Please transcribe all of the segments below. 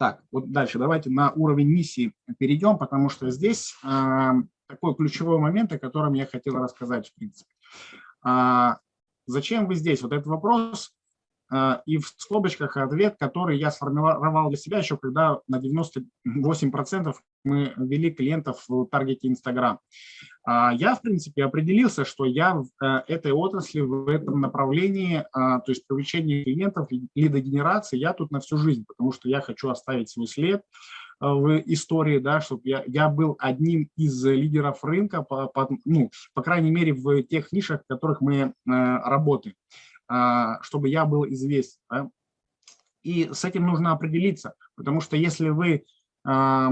Так, вот дальше давайте на уровень миссии перейдем, потому что здесь э, такой ключевой момент, о котором я хотел рассказать, в принципе. А, зачем вы здесь? Вот этот вопрос и в скобочках ответ, который я сформировал для себя еще, когда на 98% мы ввели клиентов в таргете Instagram. А, я, в принципе, определился, что я в э, этой отрасли, в этом направлении, то есть привлечение клиентов, лидогенерации, я тут на всю жизнь, потому что я хочу оставить свой след, в истории, да, чтобы я, я был одним из лидеров рынка, по, по, ну, по крайней мере, в тех нишах, в которых мы э, работаем, чтобы я был известен. Да? И с этим нужно определиться, потому что если вы э,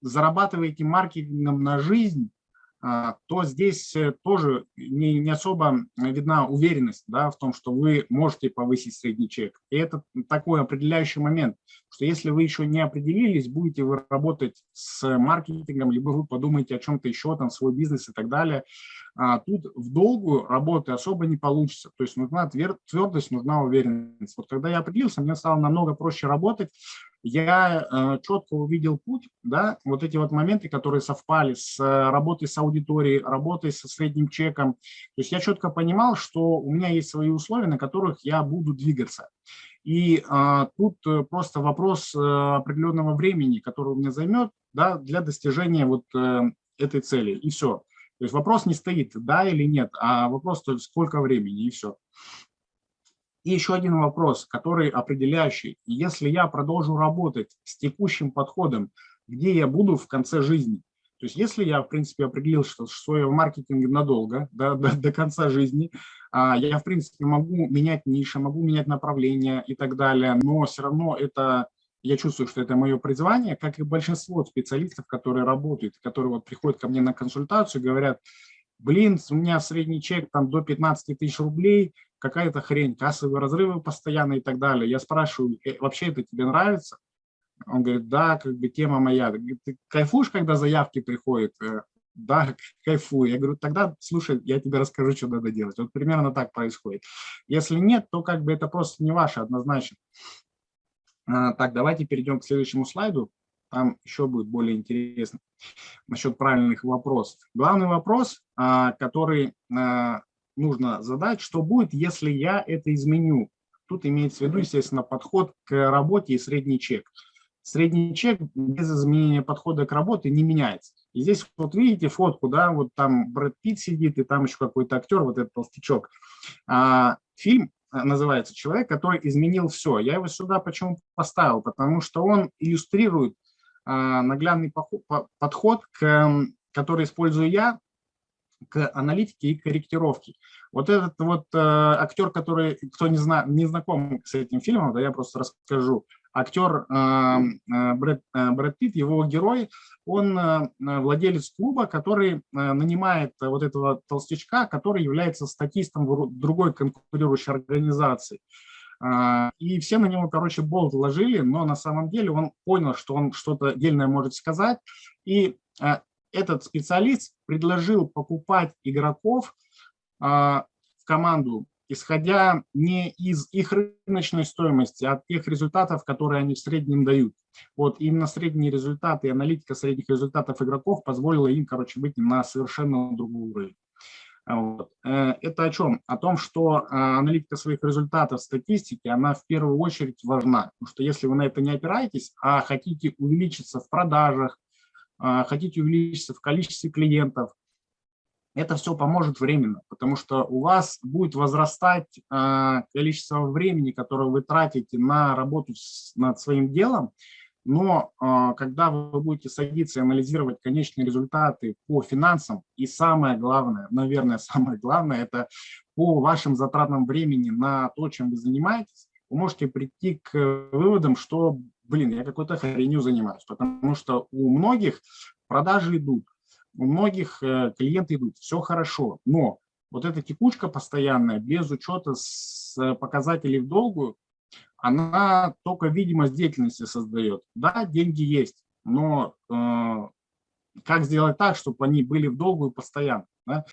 зарабатываете маркетингом на жизнь, а, то здесь э, тоже не, не особо видна уверенность да, в том, что вы можете повысить средний чек. И это такой определяющий момент, что если вы еще не определились, будете вы работать с маркетингом, либо вы подумаете о чем-то еще, там, свой бизнес и так далее, а тут в долгую работы особо не получится. То есть нужна твердость, нужна уверенность. Вот когда я определился, мне стало намного проще работать, я э, четко увидел путь, да, вот эти вот моменты, которые совпали с э, работой с аудиторией, работой со средним чеком. То есть я четко понимал, что у меня есть свои условия, на которых я буду двигаться. И а, тут просто вопрос определенного времени, который у меня займет да, для достижения вот этой цели, и все. То есть вопрос не стоит, да или нет, а вопрос сколько времени, и все. И еще один вопрос, который определяющий. Если я продолжу работать с текущим подходом, где я буду в конце жизни? То есть если я, в принципе, определил, что свое в маркетинге надолго, до, до, до конца жизни, а, я, в принципе, могу менять ниши, могу менять направления и так далее, но все равно это, я чувствую, что это мое призвание, как и большинство специалистов, которые работают, которые вот приходят ко мне на консультацию, говорят, блин, у меня средний чек там до 15 тысяч рублей, какая-то хрень, кассовые разрывы постоянно и так далее. Я спрашиваю, «Э, вообще это тебе нравится? Он говорит, да, как бы тема моя. Ты кайфуешь, когда заявки приходят? Э, да, кайфую. Я говорю, тогда, слушай, я тебе расскажу, что надо делать. Вот примерно так происходит. Если нет, то как бы это просто не ваше однозначно. А, так, давайте перейдем к следующему слайду. Там еще будет более интересно насчет правильных вопросов. Главный вопрос, а, который а, нужно задать, что будет, если я это изменю. Тут имеется в виду, естественно, подход к работе и средний чек. Средний чек без изменения подхода к работе не меняется. И здесь вот видите фотку, да, вот там Брэд Питт сидит, и там еще какой-то актер, вот этот толстячок. А, фильм называется «Человек, который изменил все». Я его сюда почему поставил? Потому что он иллюстрирует а, наглядный подход, который использую я к аналитике и корректировке. Вот этот вот э, актер, который, кто не, зна, не знаком с этим фильмом, да, я просто расскажу. Актер э, э Брэд, э, Брэд Питт, его герой, он э, владелец клуба, который э, нанимает вот этого толстячка, который является статистом в другой конкурирующей организации. Э, и все на него, короче, болт ложили, но на самом деле он понял, что он что-то дельное может сказать, и этот специалист предложил покупать игроков а, в команду, исходя не из их рыночной стоимости, а от тех результатов, которые они в среднем дают. Вот именно средние результаты и аналитика средних результатов игроков позволила им, короче, выйти на совершенно другой уровень. Вот. Э, это о чем? О том, что а, аналитика своих результатов статистики, она в первую очередь важна. Потому что если вы на это не опираетесь, а хотите увеличиться в продажах, а, хотите увеличиться в количестве клиентов, это все поможет временно, потому что у вас будет возрастать а, количество времени, которое вы тратите на работу над своим делом, но а, когда вы будете садиться и анализировать конечные результаты по финансам, и самое главное, наверное, самое главное, это по вашим затратам времени на то, чем вы занимаетесь, вы можете прийти к выводам, что блин, я какой-то хренью занимаюсь, потому что у многих продажи идут, у многих э, клиенты идут, все хорошо, но вот эта текучка постоянная, без учета с э, показателей в долгую, она только видимость деятельности создает. Да, деньги есть, но э, как сделать так, чтобы они были в долгую постоянно? Да?